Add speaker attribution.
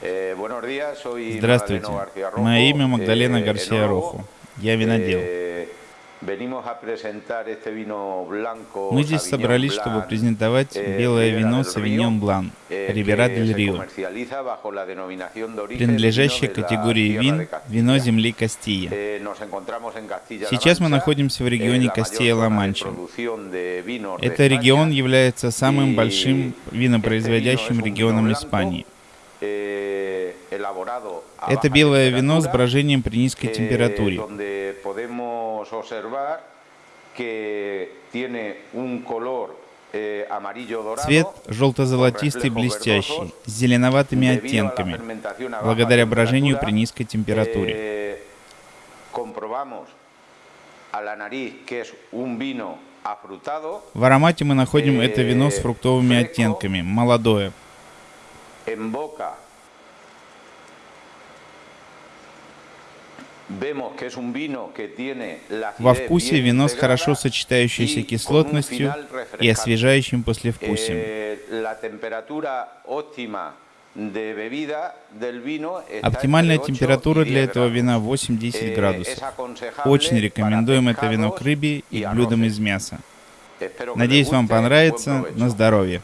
Speaker 1: Здравствуйте.
Speaker 2: García Rojo,
Speaker 1: Мое имя Магдалена
Speaker 2: eh,
Speaker 1: Гарсия. Роху. Я винодел.
Speaker 2: Blanco
Speaker 1: Мы здесь собрались, чтобы презентовать белое вино Савиньон Блан,
Speaker 2: que
Speaker 1: дель Рио, принадлежащее категории вин вино земли
Speaker 2: Castilla-La
Speaker 1: Сейчас мы находимся в регионе
Speaker 2: de
Speaker 1: Это регион является самым большим винопроизводящим регионом Испании.
Speaker 2: Eh,
Speaker 1: Это белое вино с брожением при низкой
Speaker 2: eh,
Speaker 1: температуре.
Speaker 2: eh,
Speaker 1: Цвет желто-золотистый блестящий, с зеленоватыми оттенками, благодаря брожению при низкой температуре.
Speaker 2: eh,
Speaker 1: В аромате мы находим это вино с
Speaker 2: э,
Speaker 1: фруктовыми оттенками, молодое.
Speaker 2: Tiene la
Speaker 1: Во вкусе вино с хорошо сочетающейся кислотностью и освежающим послевкусием.
Speaker 2: Está
Speaker 1: Оптимальная
Speaker 2: entre 8
Speaker 1: температура для
Speaker 2: 10
Speaker 1: этого вина 8-10
Speaker 2: Eh,
Speaker 1: градусов. Очень рекомендуем это вино к рыбе и к блюдам из мяса. Надеюсь, вам понравится. На здоровье.